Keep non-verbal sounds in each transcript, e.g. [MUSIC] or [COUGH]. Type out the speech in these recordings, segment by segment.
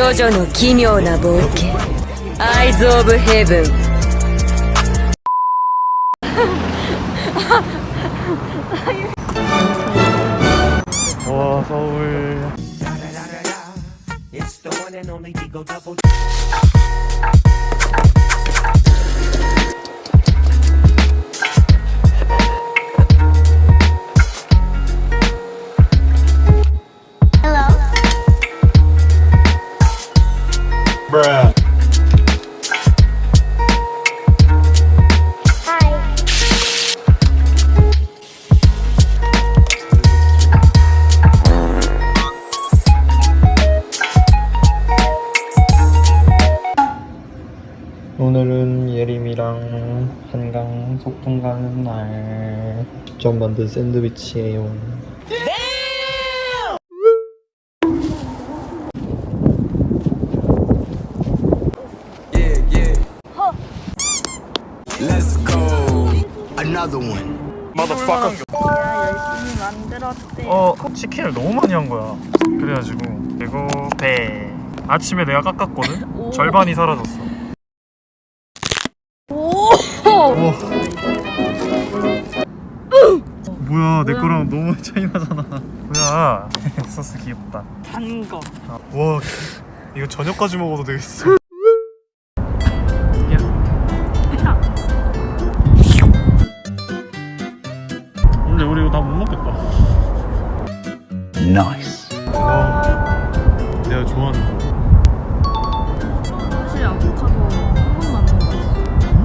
ジョジョの奇妙な冒険アイズ・オブ・ヘブン 와 서울 오늘은 예림이랑 한강 소풍 가는 날 직접 만든 샌드위치예요 Let's go. Another one. 열심히 만들었대. 어 치킨을 너무 많이 한 거야 그래가지고 그리고 배 아침에 내가 깎았거든? 절반이 사라졌어 우와. 뭐야 내 거랑 너무 [LAUGHS] 차이 나잖아. 뭐야. [LAUGHS] 소스 귀엽다. 단 거. 와 이거 저녁까지 먹어도 되겠어. 근데 우리 이거 다 못 먹겠다. Nice. 와 내가 좋아하는 거. 사실 아보카도 한 번도 안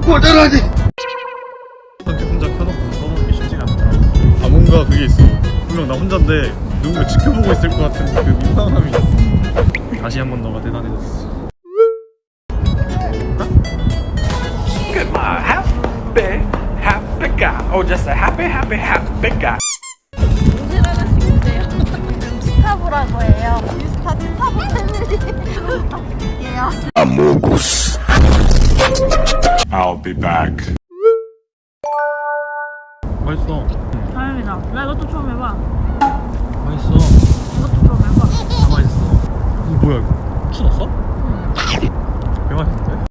먹어봤어. 이렇게 그게 있어 분명 나 혼자인데 누군가 지켜보고 있을 것 같은 그 민망함이 있어 다시 한 번 너가 대단해졌어 my happy, happy guy. Oh, just a happy, happy, happy guy. 스타브라고 해요. 인스타 스타브 패밀리. 예요. Amogus. I'll be back. 맛있어 다행이다. 나 이것도 처음 해봐. 맛있어 이것도 처음 해봐. 다 맛있어 이거 뭐야 이거 추웠어? 개 맛있는데?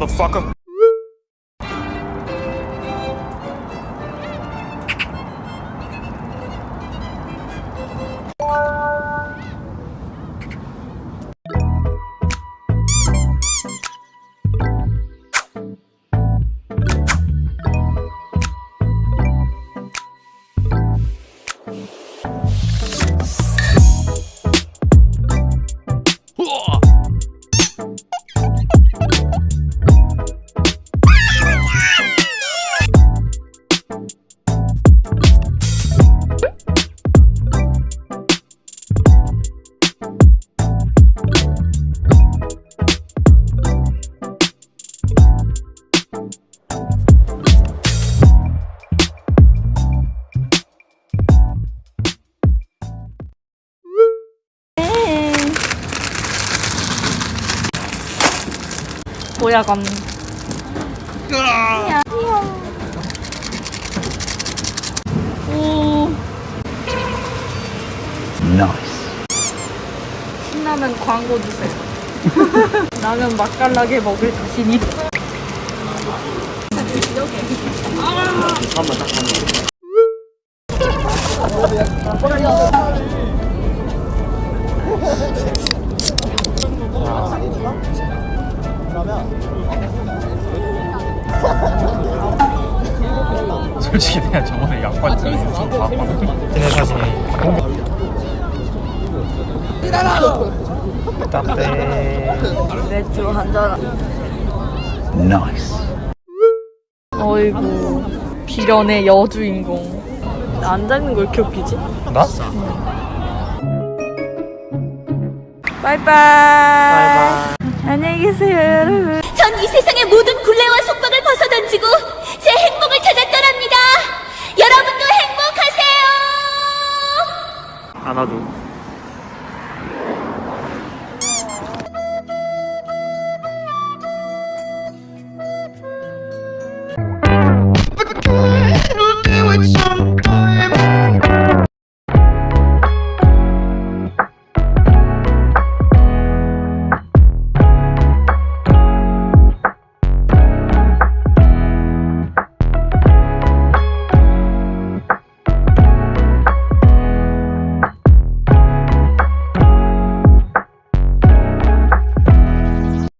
Motherfucker. 오, Nice. 신라면 광고 주세요. [LAUGHS] 라면 맛깔나게 먹을 자신 있어. [LAUGHS] 솔직히 내가 저번에 약관 들어서 봤거든 걔네 사진이 기다려! 답답해 맥주 한잔 nice 어이구 비련의 여주인공 안 잡는 걸 이렇게 웃기지? 나? 응. 바이바이 바이바이 안녕히 계세요 여러분. 전 이 세상의 모든 구...